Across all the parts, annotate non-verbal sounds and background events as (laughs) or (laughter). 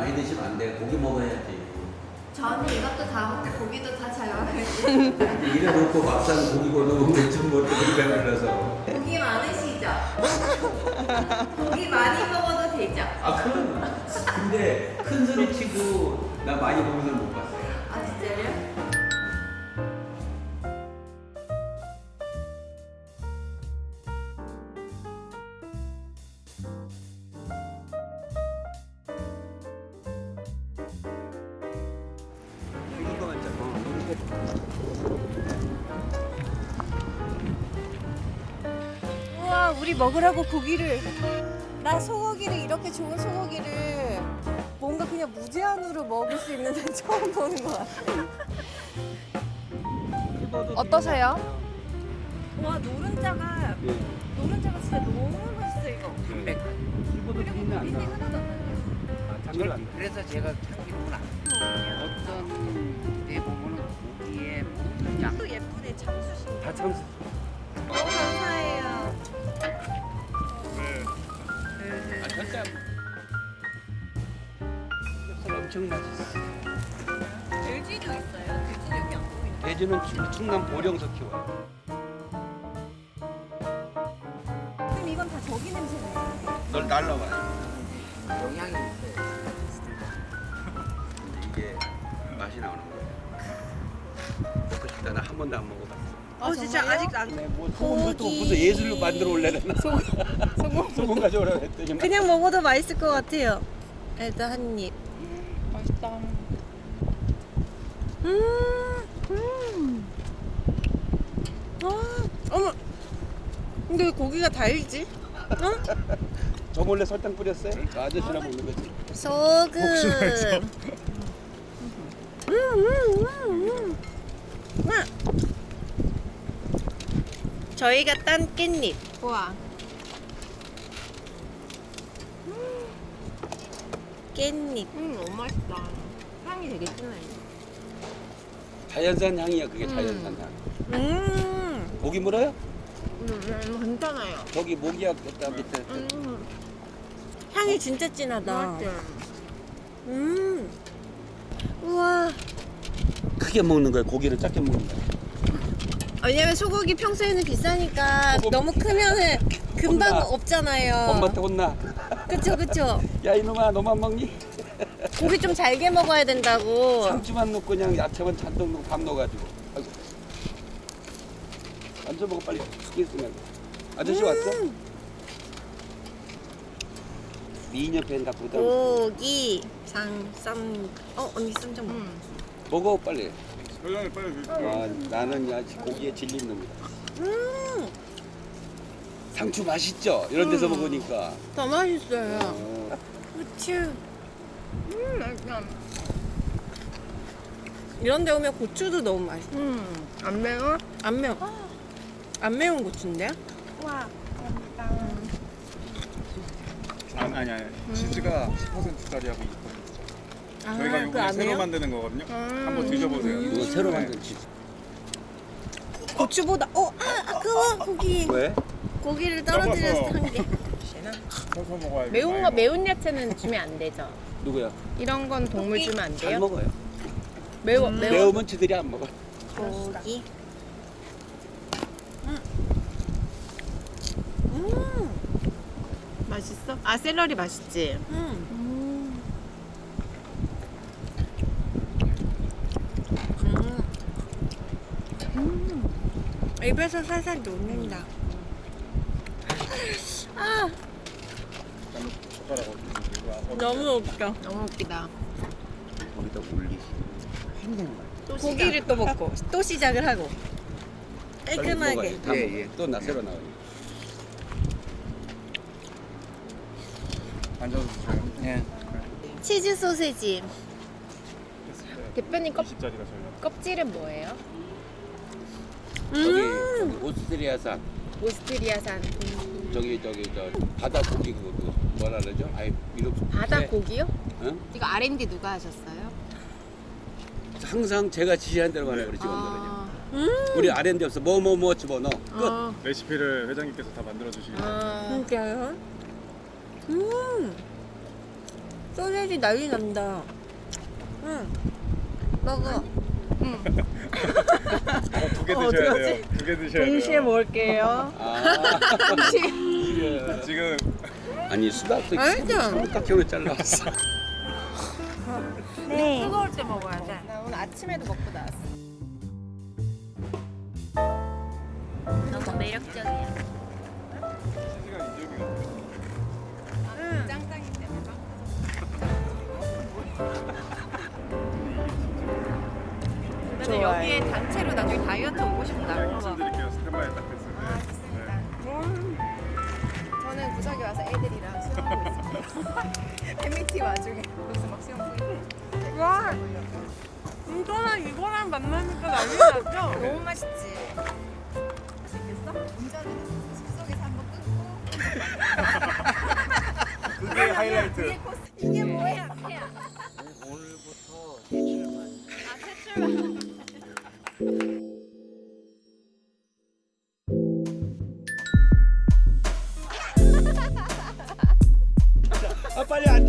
많이 드시면 안 돼. 고기 먹어야지. 저는 이것도 다 먹고 고기도 다 잘 먹어요. (laughs) 이래 놓고 막상 고기 먹으면 대충 뭐 고기가 눌러서. 고기 많으시죠? 고기 많이 먹어도 되죠? 아, 그럼. 근데 큰 소리 치고 나 많이 먹는 사람 못 봤어 우리 먹으라고 고기를 나 소고기를 이렇게 좋은 소고기를 뭔가 그냥 무제한으로 먹을 수 있는 데 (laughs) 처음 보는 것 같아 어떠세요? 와 노른자가 예. 노른자가 진짜 너무 맛있어 이거 네. 이거도 비린내 안 나. 하나도 안 나요 아. 그래서 제가 참기구나. 어떤 데 보면은 고기에 양또 예쁘네 참수신 다 참수. 너 절대 엄청 맛있어. 돼지도 있어요 돼지 여기 안 보이네 돼지는 충- 충남 보령서 키워요. 그럼 이건 다 저기 냄새네 널 날라와요. 영향이 있어요. 근데 이게 맛이 나오는 거예요. 먹고 싶다. 나 한 번도 안 먹어봤어. 어 진짜 아직 안 네, 뭐 고기. 무슨 예술로 만들어 올래나 소금 소금 가져오라고 했더니 그냥 먹어도 맛있을 것 같아요 일단 한입 맛있다. 음, 음. 아, 어머. 근데 왜 고기가 달지? 어? (laughs) 저 몰래 설탕 뿌렸어요? 저 아저씨랑 먹는 거지. 소금. 음, 음, 음, 음. 와. 저희가 딴 깻잎. 우와. 깻잎. 음 너무 맛있다. 향이 되게 진해. 자연산 향이야 그게 자연산 향. 음. 모기 물어요? 음, 음 괜찮아요. 저기 모기약 됐다 밑에. 음 향이 진짜 진하다. 맛있죠. 음. 우와. 크게 먹는 거야 고기를 작게 먹는 거야. 왜냐면 소고기 평소에는 비싸니까 소고기. 너무 크면은 금방 혼나. 없잖아요. 엄마한테 혼나. 그쵸 그쵸. 야 이놈아 너만 먹니? 고기 좀 잘게 먹어야 된다고. 상추만 넣고 그냥 야채만 잔뜩 넣고 밥 넣어가지고. 아이고. 앉아 먹어 빨리 죽게 있으면. 아저씨 왔어? 미녀 팬다 보다. 고기 상쌈. 어 언니 쌈좀 먹어. 음. 먹어 빨리. 설명을 빨리 주세요. 아, 나는 야 고기에 질린 놈이다. 음. 상추 맛있죠? 이런 데서 음. 먹으니까. 더 맛있어요. 어, 후추. 음 맛있다. 이런 데 오면 고추도 너무 맛있어. 음 안 매워? 안 매워. 안 매운 고추인데요? 와. 아니 아니 아니. 치즈가 10%짜리하고 있거든요. 아, 저희가 그 이번에 새로? 만드는 거거든요. 음. 한번 드셔보세요. 이거 새로 만든 치즈. 고추보다 어, 아, 아까워 고기. 왜? 고기를 떠먹어. 한 개. 서서 먹어야 돼. 매운 거 매운 야채는 주면 안 되죠. 누구야? 이런 건 동물 고기? 주면 안잘 돼요? 먹어요. 매워 매워. 매우면 지들이 안 먹어. 고기. 음. 음. 맛있어? 아 샐러리 맛있지. 음. 입에서 살살 녹는다. 아, 너무 웃겨. 너무 웃기다. 거기다 올리지. 힘든 거야. 또 고기를 또 먹고 또 시작을 하고 깔끔하게. 다 예. 예. 또나 새로 나오니. 앉아서. 예. 치즈 소세지. 대표님 껍 20짜리가 저희가. 껍질은 뭐예요? 저기, 음. 저기 오스트리아산 오스트리아산 저기 저기 저 바다 고기 그거 그거 뭐라 그러죠? 아이 이름 바다 네. 고기요? 응? 이거 R&D 누가 하셨어요? 항상 제가 지시한 대로 하라 그러지. 아, 음. 우리 R&D 없어 뭐 뭐 뭐 집어넣어. 끝. 아, 레시피를 회장님께서 다 만들어 주시기 때문에. 아, 진짜요? 음. 소세지 난리 난다. 응. 먹어. 어, 두개 드셔야 돼요. 두 개 드셔야 돼요. 동시에 먹을게요. 아, 네, (laughs) 지금 아니 수박도 맛있죠? 삼각형으로 잘라왔어. 네. 뜨거울 때 먹어야 돼. 나 오늘 아침에도 먹고 나왔어. 너무 매력적이야. 좋아요. 여기에 단체로 나중에 다이어트 오고 싶다. 그냥 말씀드릴게요. 스탠바이 딱 됐어요. 아, 좋습니다. 저는 구석에 와서 애들이랑 수영하고 있습니다. (laughs) 팬미팅 와중에 여기서 막 수영 보이고. 와, 이거랑 이거랑 만나니까 난리 났죠? (laughs) 너무 맛있지. 맛있겠어? 운전은 숲속에서 한번 끊고. 그게 하이라이트. 이게 뭐야?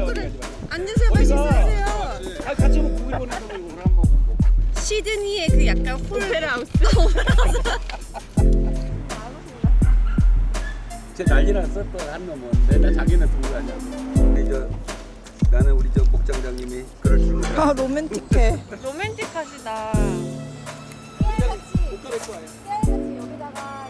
말고. 앉으세요, 빨리 식사하세요. 아 같이 먹고 고기 보내서. 오늘 한번. 시드니의 그 약간 홀페라우스. 쟤 난리 났어 또한 놈은 맨날 자기는 두고 가냐고. 나는 우리 저 목장장님이 그럴 줄 몰라. 아, 로맨틱해. 로맨틱하시다. 깨알같이, 깨알같이 여기다가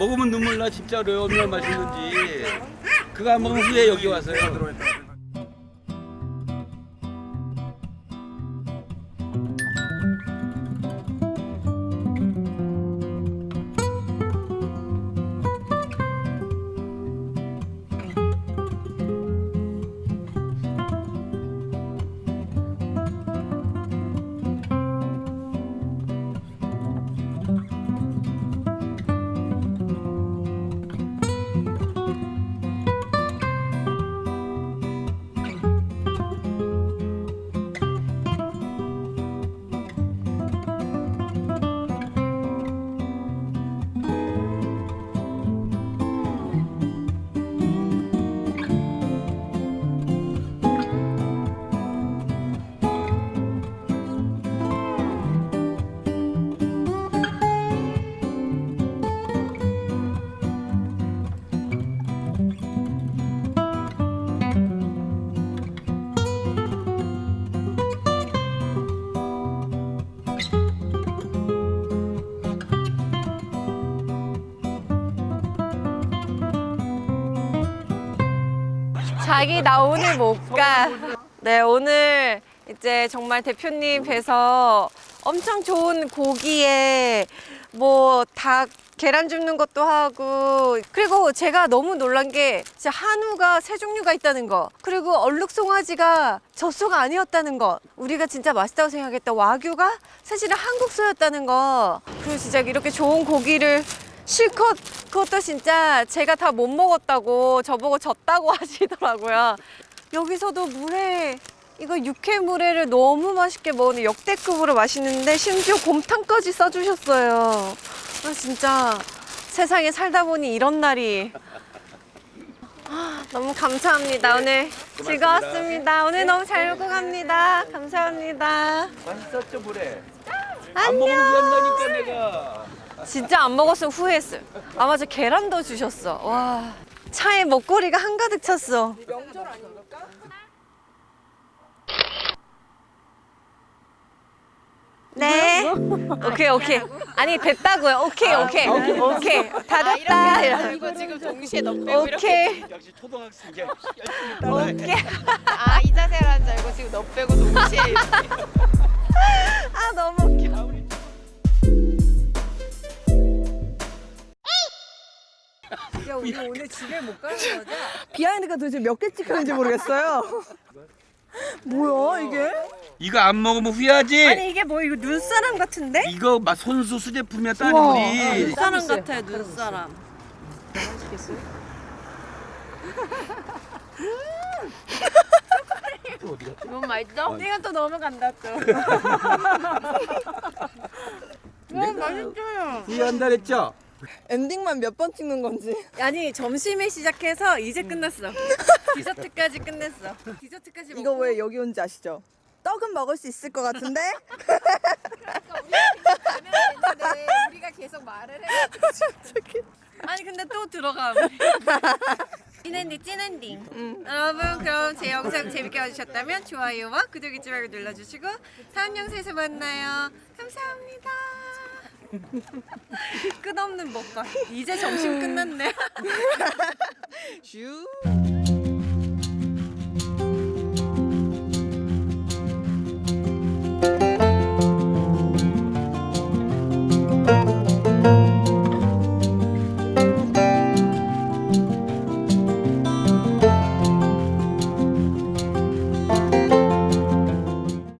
먹으면 눈물 나 진짜로 얼마나 맛있는지. 그거 안 먹으면 후회 여기 와서요. 자기 나 오늘 못 가. 네 오늘 이제 정말 대표님 뵈서 엄청 좋은 고기에 뭐 닭 계란 줍는 것도 하고 그리고 제가 너무 놀란 게 진짜 한우가 세 종류가 있다는 거. 그리고 얼룩 송아지가 젖소가 아니었다는 거. 우리가 진짜 맛있다고 생각했던 와규가 사실은 한국 소였다는 거. 그리고 진짜 이렇게 좋은 고기를 실컷 그것도 진짜 제가 다 못 먹었다고 저보고 졌다고 (laughs) 하시더라고요. 여기서도 물회 이거 육회물회를 너무 맛있게 먹었는데 역대급으로 맛있는데 심지어 곰탕까지 싸주셨어요. 아 진짜 세상에 살다 보니 이런 날이 아, 너무 감사합니다. 오늘 즐거웠습니다. 오늘 너무 잘 먹고 갑니다. 감사합니다. 맛있었죠 물에. 안 먹으면 후회한다니까 내가. 진짜 안 먹었으면 후회했어요. 아 맞아 계란도 주셨어. 와 차에 먹거리가 한가득 찼어. 네. 오케이 오케이. 아니 됐다고요. 오케이 오케이 오케이 다 됐다. 이거 지금 동시에 너 오케이 역시 초등학생이야. 오케이. 아, 이 자세라는 줄 알고 지금 너 빼고 동시에. (laughs) 아 너무 웃겨. 야 우리 오늘 집에 못 가는 (laughs) 거죠? 비하인드가 도대체 몇 개 찍혔는지 모르겠어요. (laughs) 뭐야 이게? 이거 안 먹으면 후회하지. 아니 이게 뭐 이거 눈사람 같은데? 이거 막 손수 수제품이야 따는 우와. 우리. 눈사람 같아 눈사람. 너무 맛있어? 이건 또 넘어간다 또. (laughs) 너무 맛있어요. 후회한다 그랬죠? 엔딩만 몇 번 찍는 건지. 아니 점심에 시작해서 이제 끝났어. 디저트까지 끝냈어. 디저트까지 이거 왜 여기 온지 아시죠? 떡은 먹을 수 있을 것 같은데 되는데 우리가 계속 말을 해. 아니 근데 또 들어가. 찐엔딩 찐엔딩. 여러분 그럼 제 영상 재밌게 봐주셨다면 좋아요와 구독 잊지 말고 눌러주시고 다음 영상에서 만나요. 감사합니다. 끝없는 먹방. 이제 점심 끝났네. (laughs) 슈.